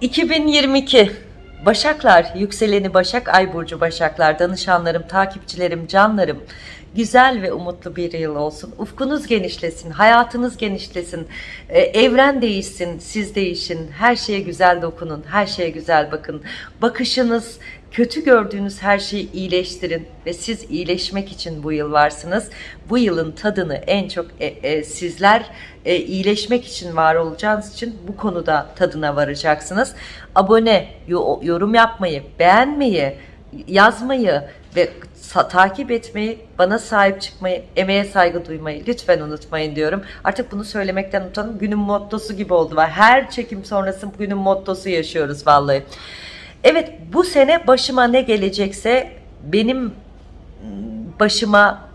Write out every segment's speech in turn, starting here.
2022 Başaklar, yükseleni Başak, Ay Burcu Başaklar, danışanlarım, takipçilerim, canlarım. Güzel ve umutlu bir yıl olsun. Ufkunuz genişlesin, hayatınız genişlesin, e, evren değişsin, siz değişin, her şeye güzel dokunun, her şeye güzel bakın. Bakışınız, kötü gördüğünüz her şeyi iyileştirin ve siz iyileşmek için bu yıl varsınız. Bu yılın tadını en çok e, e, sizler e, iyileşmek için var olacağınız için bu konuda tadına varacaksınız. Abone, yo- yorum yapmayı, beğenmeyi, yazmayı ve takip etmeyi, bana sahip çıkmayı, emeğe saygı duymayı lütfen unutmayın diyorum. Artık bunu söylemekten utanın. Günün mottosu gibi oldu. Her çekim sonrası günün mottosu yaşıyoruz vallahi. Evet bu sene başıma ne gelecekse benim başıma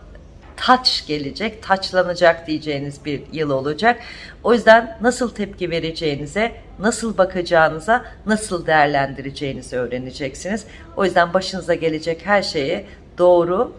taç gelecek, taçlanacak diyeceğiniz bir yıl olacak. O yüzden nasıl tepki vereceğinize, nasıl bakacağınıza, nasıl değerlendireceğinizi öğreneceksiniz. O yüzden başınıza gelecek her şeyi doğru,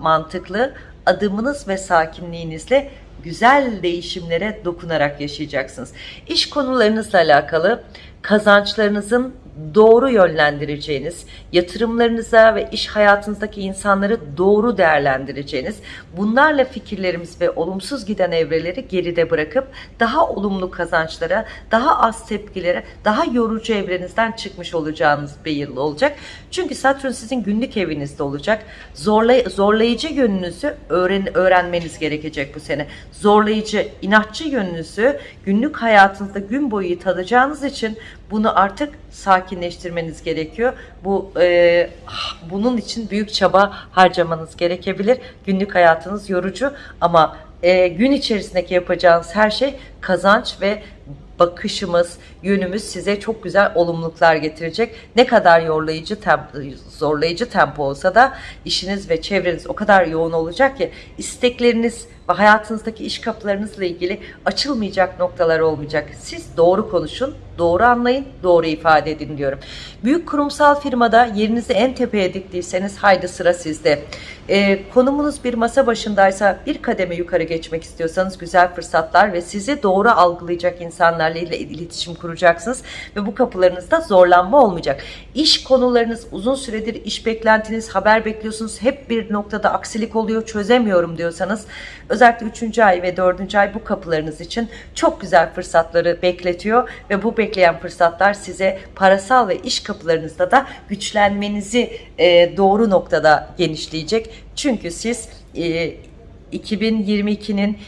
mantıklı adımınız ve sakinliğinizle güzel değişimlere dokunarak yaşayacaksınız. İş konularınızla alakalı kazançlarınızın doğru yönlendireceğiniz, yatırımlarınıza ve iş hayatınızdaki insanları doğru değerlendireceğiniz, bunlarla fikirlerimiz ve olumsuz giden evreleri geride bırakıp daha olumlu kazançlara, daha az tepkilere, daha yorucu evrenizden çıkmış olacağınız bir yıl olacak. Çünkü Satürn sizin günlük evinizde olacak. Zorlay zorlayıcı yönünüzü öğren öğrenmeniz gerekecek bu sene. Zorlayıcı, inatçı yönünüzü günlük hayatınızda gün boyu tadacağınız için bunu artık sakinleştirmeniz gerekiyor. Bu e, bunun için büyük çaba harcamanız gerekebilir. Günlük hayatınız yorucu ama e, gün içerisindeki yapacağınız her şey kazanç ve bakışımız, yönümüz size çok güzel olumluluklar getirecek. Ne kadar yorlayıcı, tempo, zorlayıcı tempo olsa da işiniz ve çevreniz o kadar yoğun olacak ki istekleriniz ve hayatınızdaki iş kapılarınızla ilgili açılmayacak noktalar olmayacak. Siz doğru konuşun, doğru anlayın, doğru ifade edin diyorum. Büyük kurumsal firmada yerinizi en tepeye diktiyseniz haydi sıra sizde. Ee, konumunuz bir masa başındaysa bir kademe yukarı geçmek istiyorsanız güzel fırsatlar ve sizi doğru algılayacak insanlarla ile iletişim kuracaksınız ve bu kapılarınızda zorlanma olmayacak. İş konularınız uzun süredir iş beklentiniz, haber bekliyorsunuz. Hep bir noktada aksilik oluyor, çözemiyorum diyorsanız özellikle 3. ay ve 4. ay bu kapılarınız için çok güzel fırsatları bekletiyor ve bu bekleyen fırsatlar size parasal ve iş kapılarınızda da güçlenmenizi doğru noktada genişleyecek. Çünkü siz 2022'nin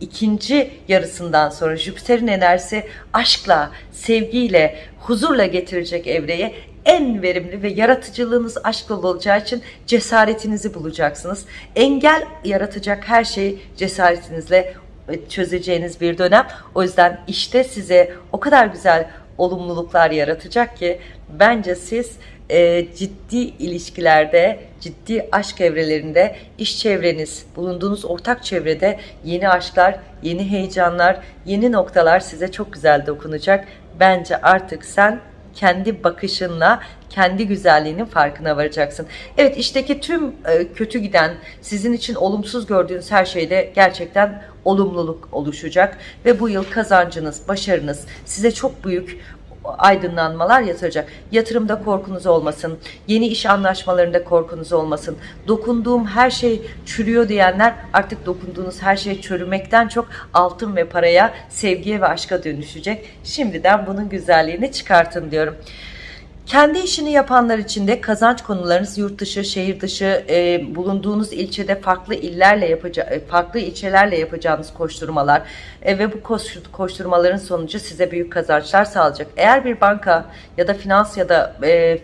ikinci yarısından sonra Jüpiter'in enerjisi aşkla, sevgiyle, huzurla getirecek evreye en verimli ve yaratıcılığınız aşkla olacağı için cesaretinizi bulacaksınız. Engel yaratacak her şeyi cesaretinizle çözeceğiniz bir dönem. O yüzden işte size o kadar güzel olumluluklar yaratacak ki bence siz e, ciddi ilişkilerde, ciddi aşk evrelerinde, iş çevreniz, bulunduğunuz ortak çevrede yeni aşklar, yeni heyecanlar, yeni noktalar size çok güzel dokunacak. Bence artık sen kendi bakışınla kendi güzelliğinin farkına varacaksın. Evet işteki tüm e, kötü giden sizin için olumsuz gördüğünüz her şeyde gerçekten olumluluk oluşacak ve bu yıl kazancınız, başarınız size çok büyük aydınlanmalar yatıracak. Yatırımda korkunuz olmasın. Yeni iş anlaşmalarında korkunuz olmasın. Dokunduğum her şey çürüyor diyenler artık dokunduğunuz her şey çürümekten çok altın ve paraya, sevgiye ve aşka dönüşecek. Şimdiden bunun güzelliğini çıkartın diyorum. Kendi işini yapanlar için de kazanç konularınız yurt dışı, şehir dışı, e, bulunduğunuz ilçede farklı illerle yapaca farklı ilçelerle yapacağınız koşturmalar e, ve bu koş koşturmaların sonucu size büyük kazançlar sağlayacak. Eğer bir banka ya da finans ya da e,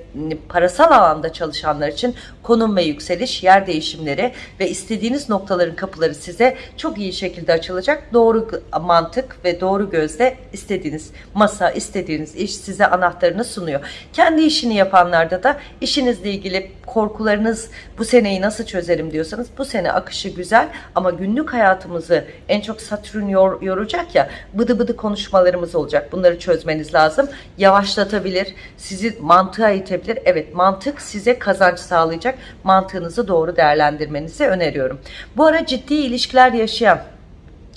parasal alanda çalışanlar için konum ve yükseliş, yer değişimleri ve istediğiniz noktaların kapıları size çok iyi şekilde açılacak. Doğru mantık ve doğru gözle istediğiniz masa, istediğiniz iş size anahtarını sunuyor. Kendi işini yapanlarda da işinizle ilgili korkularınız bu seneyi nasıl çözerim diyorsanız bu sene akışı güzel ama günlük hayatımızı en çok Satürn yor, yoracak ya bıdı bıdı konuşmalarımız olacak. Bunları çözmeniz lazım. Yavaşlatabilir, sizi mantığa itebilir. Evet mantık size kazanç sağlayacak. Mantığınızı doğru değerlendirmenizi öneriyorum. Bu ara ciddi ilişkiler yaşayan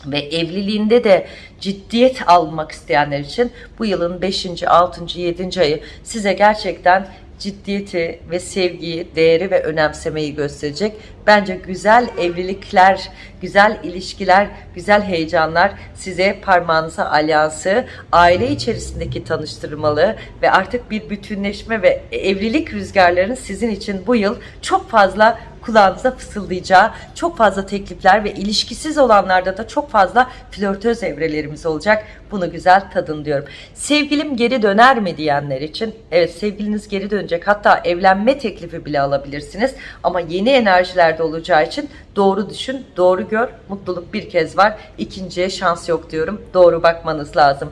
ve evliliğinde de ciddiyet almak isteyenler için bu yılın 5. 6. 7. ayı size gerçekten ciddiyeti ve sevgiyi, değeri ve önemsemeyi gösterecek. Bence güzel evlilikler, güzel ilişkiler, güzel heyecanlar size parmağınıza alyansı, aile içerisindeki tanıştırmalı ve artık bir bütünleşme ve evlilik rüzgarlarının sizin için bu yıl çok fazla kulağınıza fısıldayacağı çok fazla teklifler ve ilişkisiz olanlarda da çok fazla flörtöz evrelerimiz olacak. Bunu güzel tadın diyorum. Sevgilim geri döner mi diyenler için evet sevgiliniz geri dönecek. Hatta evlenme teklifi bile alabilirsiniz. Ama yeni enerjilerde olacağı için doğru düşün, doğru gör. Mutluluk bir kez var. İkinciye şans yok diyorum. Doğru bakmanız lazım.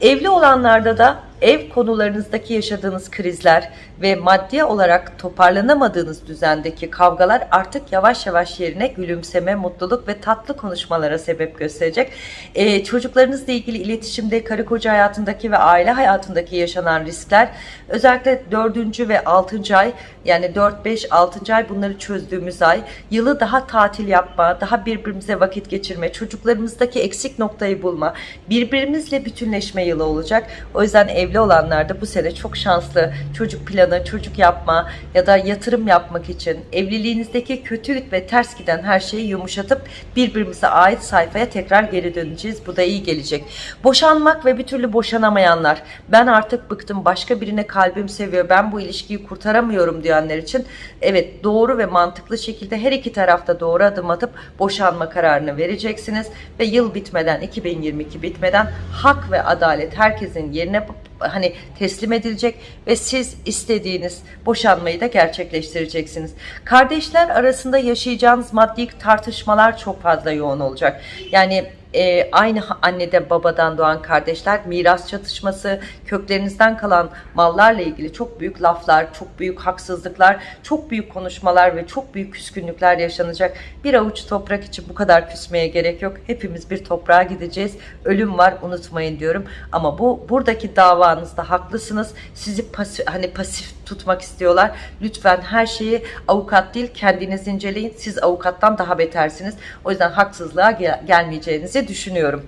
Evli olanlarda da ev konularınızdaki yaşadığınız krizler ve maddi olarak toparlanamadığınız düzendeki kavgalar artık yavaş yavaş yerine gülümseme, mutluluk ve tatlı konuşmalara sebep gösterecek. Ee, çocuklarınızla ilgili iletişimde karı koca hayatındaki ve aile hayatındaki yaşanan riskler özellikle 4. ve 6. ay yani 4, 5, 6. ay bunları çözdüğümüz ay yılı daha tatil yapma, daha birbirimize vakit geçirme, çocuklarımızdaki eksik noktayı bulma, birbirimizle bütünleşme yılı olacak. O yüzden evli olanlar da bu sene çok şanslı çocuk planı, çocuk yapma ya da yatırım yapmak için evliliğinizdeki kötü ve ters giden her şeyi yumuşatıp birbirimize ait sayfaya tekrar geri döneceğiz. Bu da iyi gelecek. Boşanmak ve bir türlü boşanamayanlar ben artık bıktım başka birine kalbim seviyor ben bu ilişkiyi kurtaramıyorum diyenler için evet doğru ve mantıklı şekilde her iki tarafta doğru adım atıp boşanma kararını vereceksiniz ve yıl bitmeden 2022 bitmeden hak ve adalet herkesin yerine hani teslim edilecek ve siz istediğiniz boşanmayı da gerçekleştireceksiniz. Kardeşler arasında yaşayacağınız maddi tartışmalar çok fazla yoğun olacak. Yani e, aynı anneden babadan doğan kardeşler miras çatışması, köklerinizden kalan mallarla ilgili çok büyük laflar, çok büyük haksızlıklar, çok büyük konuşmalar ve çok büyük küskünlükler yaşanacak. Bir avuç toprak için bu kadar küsmeye gerek yok. Hepimiz bir toprağa gideceğiz. Ölüm var unutmayın diyorum. Ama bu buradaki davanızda haklısınız. Sizi pasif, hani pasif tutmak istiyorlar. Lütfen her şeyi avukat değil kendiniz inceleyin. Siz avukattan daha betersiniz. O yüzden haksızlığa gel gelmeyeceğinizi düşünüyorum.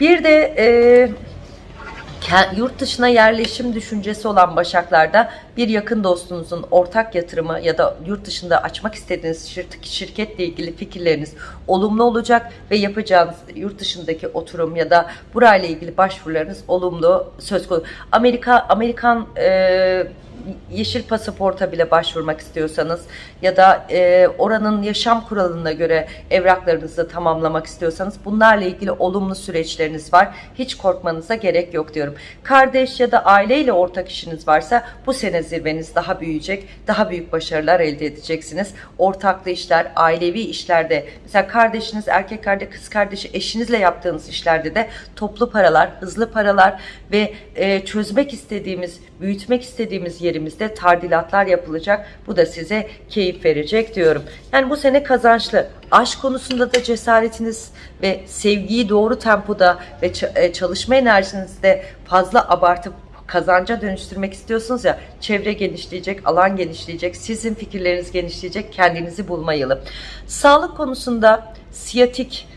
Bir de e, yurt dışına yerleşim düşüncesi olan Başaklarda bir yakın dostunuzun ortak yatırımı ya da yurt dışında açmak istediğiniz şirketle ilgili fikirleriniz olumlu olacak ve yapacağınız yurt dışındaki oturum ya da burayla ilgili başvurularınız olumlu söz konusu. Amerika Amerikan e, yeşil pasaporta bile başvurmak istiyorsanız ya da e, oranın yaşam kuralına göre evraklarınızı tamamlamak istiyorsanız bunlarla ilgili olumlu süreçleriniz var. Hiç korkmanıza gerek yok diyorum. Kardeş ya da aileyle ortak işiniz varsa bu sene zirveniz daha büyüyecek. Daha büyük başarılar elde edeceksiniz. Ortaklı işler, ailevi işlerde mesela kardeşiniz, erkek kardeş, kız kardeşi, eşinizle yaptığınız işlerde de toplu paralar, hızlı paralar ve e, çözmek istediğimiz, büyütmek istediğimiz yerimizde tardilatlar yapılacak. Bu da size keyif verecek diyorum. Yani bu sene kazançlı. Aşk konusunda da cesaretiniz ve sevgiyi doğru tempoda ve e, çalışma enerjinizde fazla abartıp kazanca dönüştürmek istiyorsunuz ya çevre genişleyecek, alan genişleyecek, sizin fikirleriniz genişleyecek, kendinizi bulma yılı. Sağlık konusunda siyatik,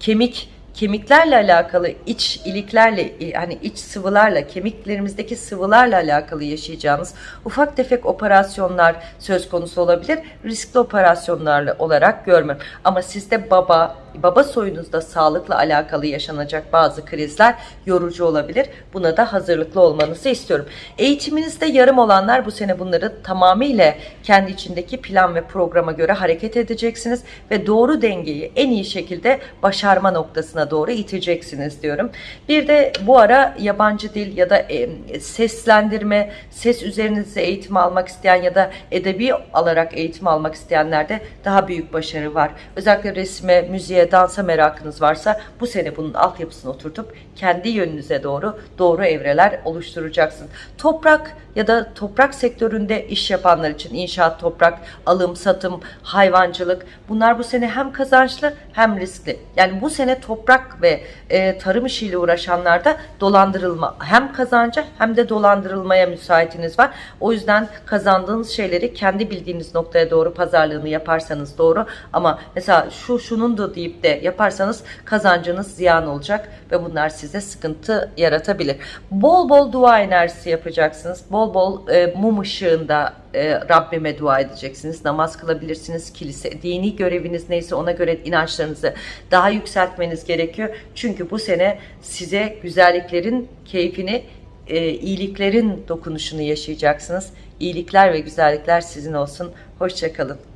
kemik, kemiklerle alakalı iç iliklerle hani iç sıvılarla kemiklerimizdeki sıvılarla alakalı yaşayacağınız ufak tefek operasyonlar söz konusu olabilir. Riskli operasyonlarla olarak görmem. Ama sizde baba, baba soyunuzda sağlıkla alakalı yaşanacak bazı krizler yorucu olabilir. Buna da hazırlıklı olmanızı istiyorum. Eğitiminizde yarım olanlar bu sene bunları tamamıyla kendi içindeki plan ve programa göre hareket edeceksiniz ve doğru dengeyi en iyi şekilde başarma noktasına doğru iteceksiniz diyorum. Bir de bu ara yabancı dil ya da e, seslendirme, ses üzerinizde eğitim almak isteyen ya da edebi alarak eğitim almak isteyenlerde daha büyük başarı var. Özellikle resme, müziğe, dansa merakınız varsa bu sene bunun altyapısını oturtup kendi yönünüze doğru doğru evreler oluşturacaksınız. Toprak ya da toprak sektöründe iş yapanlar için inşaat, toprak, alım, satım, hayvancılık bunlar bu sene hem kazançlı hem riskli. Yani bu sene toprak toprak ve e, tarım işiyle uğraşanlarda dolandırılma hem kazanca hem de dolandırılmaya müsaitiniz var. O yüzden kazandığınız şeyleri kendi bildiğiniz noktaya doğru pazarlığını yaparsanız doğru ama mesela şu şunun da deyip de yaparsanız kazancınız ziyan olacak ve bunlar size sıkıntı yaratabilir. Bol bol dua enerjisi yapacaksınız. Bol bol e, mum ışığında e, Rabbime dua edeceksiniz. Namaz kılabilirsiniz. Kilise, dini göreviniz neyse ona göre inançlarınızı daha yükseltmeniz gerekiyor. Çünkü bu sene size güzelliklerin keyfini, e, iyiliklerin dokunuşunu yaşayacaksınız. İyilikler ve güzellikler sizin olsun. Hoşçakalın.